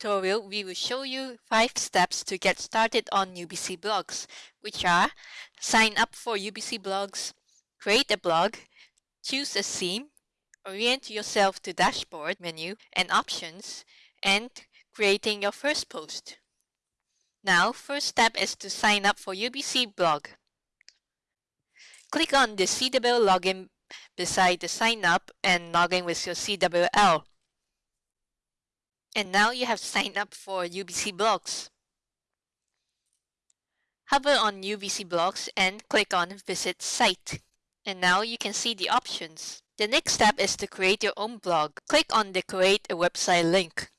tutorial, we will show you 5 steps to get started on UBC blogs, which are sign up for UBC blogs, create a blog, choose a theme, orient yourself to dashboard menu and options, and creating your first post. Now, first step is to sign up for UBC blog. Click on the CWL login beside the sign up and log in with your CWL. And now you have signed up for UBC Blogs. Hover on UBC Blogs and click on Visit Site. And now you can see the options. The next step is to create your own blog. Click on the Create a Website link.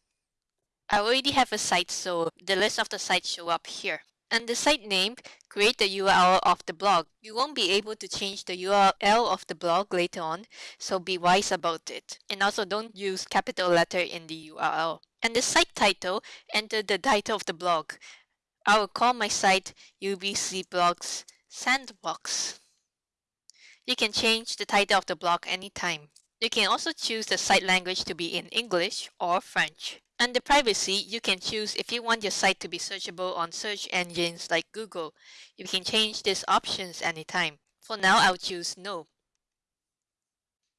I already have a site so the list of the sites show up here. And the site name, create the URL of the blog. You won't be able to change the URL of the blog later on, so be wise about it. And also don't use capital letter in the URL. And the site title, enter the title of the blog. I will call my site UBC Blogs Sandbox. You can change the title of the blog anytime. You can also choose the site language to be in English or French. Under privacy, you can choose if you want your site to be searchable on search engines like Google. You can change these options anytime. For now, I'll choose no.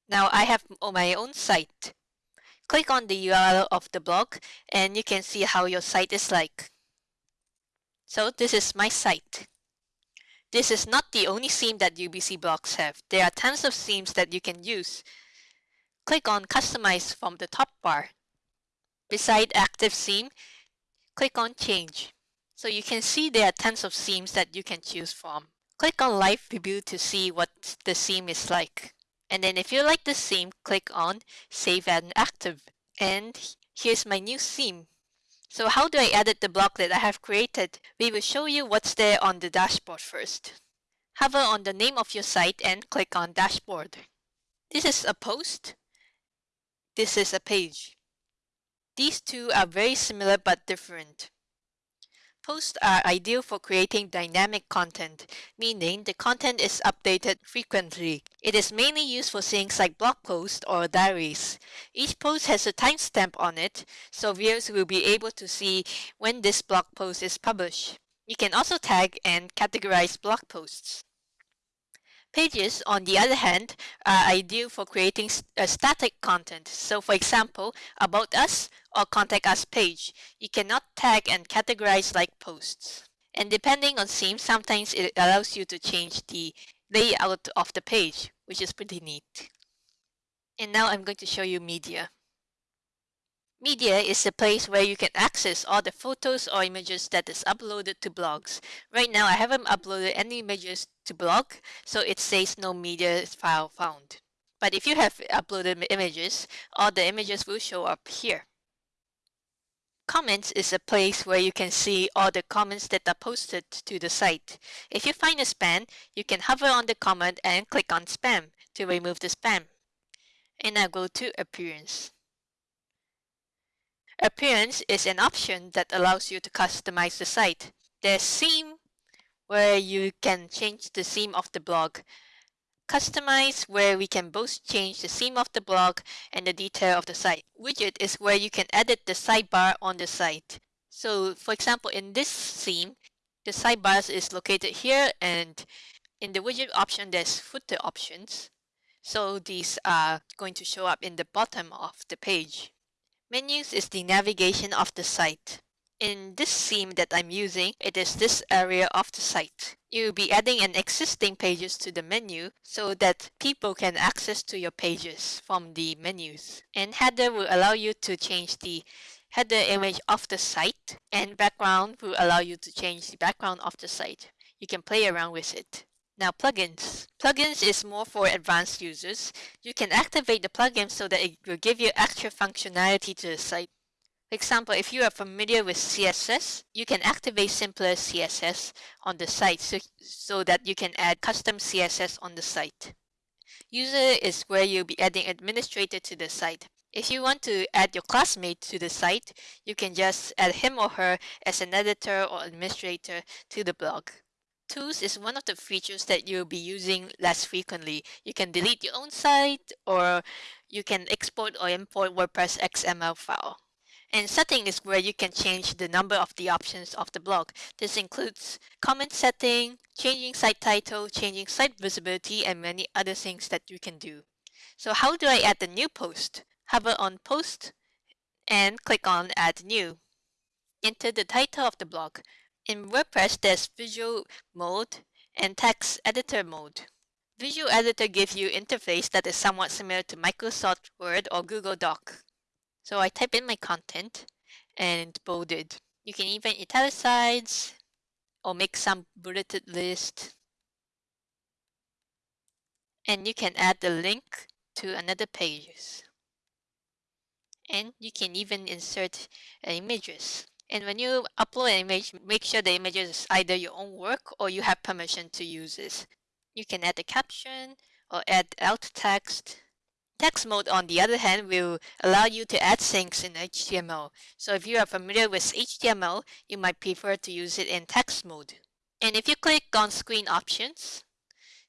Now I have my own site. Click on the URL of the blog and you can see how your site is like. So this is my site. This is not the only theme that UBC blogs have. There are tons of themes that you can use. Click on Customize from the top bar. Beside Active Theme, click on Change. So you can see there are tons of themes that you can choose from. Click on Live Preview to see what the theme is like. And then if you like the theme, click on Save and Active. And here's my new theme. So how do I edit the block that I have created? We will show you what's there on the dashboard first. Hover on the name of your site and click on Dashboard. This is a post. This is a page. These two are very similar but different. Posts are ideal for creating dynamic content, meaning the content is updated frequently. It is mainly used for things like blog posts or diaries. Each post has a timestamp on it, so viewers will be able to see when this blog post is published. You can also tag and categorize blog posts. Pages, on the other hand, uh, are ideal for creating a uh, static content. So for example, About Us or Contact Us page. You cannot tag and categorize like posts. And depending on theme, sometimes it allows you to change the layout of the page, which is pretty neat. And now I'm going to show you media. Media is the place where you can access all the photos or images that is uploaded to blogs. Right now, I haven't uploaded any images to blog, so it says no media file found. But if you have uploaded images, all the images will show up here. Comments is a place where you can see all the comments that are posted to the site. If you find a spam, you can hover on the comment and click on spam to remove the spam. And now go to appearance. Appearance is an option that allows you to customize the site. There's theme where you can change the theme of the blog. Customize where we can both change the theme of the blog and the detail of the site. Widget is where you can edit the sidebar on the site. So for example, in this theme, the sidebars is located here and in the widget option, there's footer options. So these are going to show up in the bottom of the page. Menus is the navigation of the site. In this theme that I'm using, it is this area of the site. You'll be adding an existing pages to the menu so that people can access to your pages from the menus. And header will allow you to change the header image of the site and background will allow you to change the background of the site. You can play around with it. Now plugins. Plugins is more for advanced users. You can activate the plugin so that it will give you extra functionality to the site. For example, if you are familiar with CSS, you can activate simpler CSS on the site so, so that you can add custom CSS on the site. User is where you'll be adding administrator to the site. If you want to add your classmate to the site, you can just add him or her as an editor or administrator to the blog. Tools is one of the features that you'll be using less frequently. You can delete your own site or you can export or import WordPress XML file. And setting is where you can change the number of the options of the blog. This includes comment setting, changing site title, changing site visibility, and many other things that you can do. So how do I add the new post? Hover on post and click on add new. Enter the title of the blog. In WordPress, there's visual mode and text editor mode. Visual Editor gives you interface that is somewhat similar to Microsoft Word or Google Doc. So I type in my content and bolded. You can even italicize or make some bulleted list. And you can add the link to another pages. And you can even insert images. And when you upload an image, make sure the image is either your own work or you have permission to use it. You can add a caption or add alt text Text mode, on the other hand, will allow you to add things in HTML. So if you are familiar with HTML, you might prefer to use it in text mode. And if you click on screen options,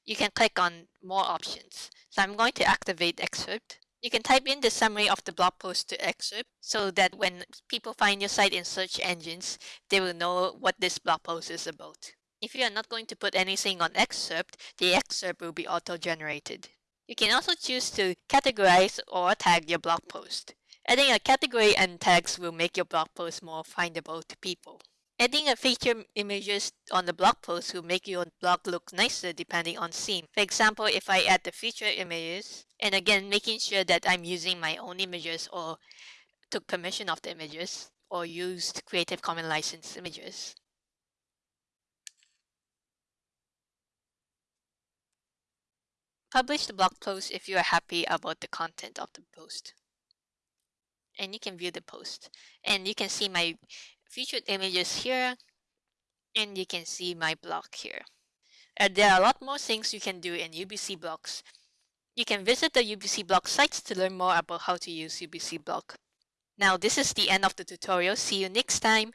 you can click on more options. So I'm going to activate excerpt. You can type in the summary of the blog post to excerpt so that when people find your site in search engines, they will know what this blog post is about. If you are not going to put anything on excerpt, the excerpt will be auto-generated. You can also choose to categorize or tag your blog post. Adding a category and tags will make your blog post more findable to people. Adding a feature images on the blog post will make your blog look nicer depending on theme. For example, if I add the feature images, and again making sure that I'm using my own images or took permission of the images, or used Creative Commons license images. Publish the blog post if you are happy about the content of the post. And you can view the post. And you can see my featured images here. And you can see my blog here. And there are a lot more things you can do in UBC Blogs. You can visit the UBC Blog sites to learn more about how to use UBC Blog. Now this is the end of the tutorial. See you next time.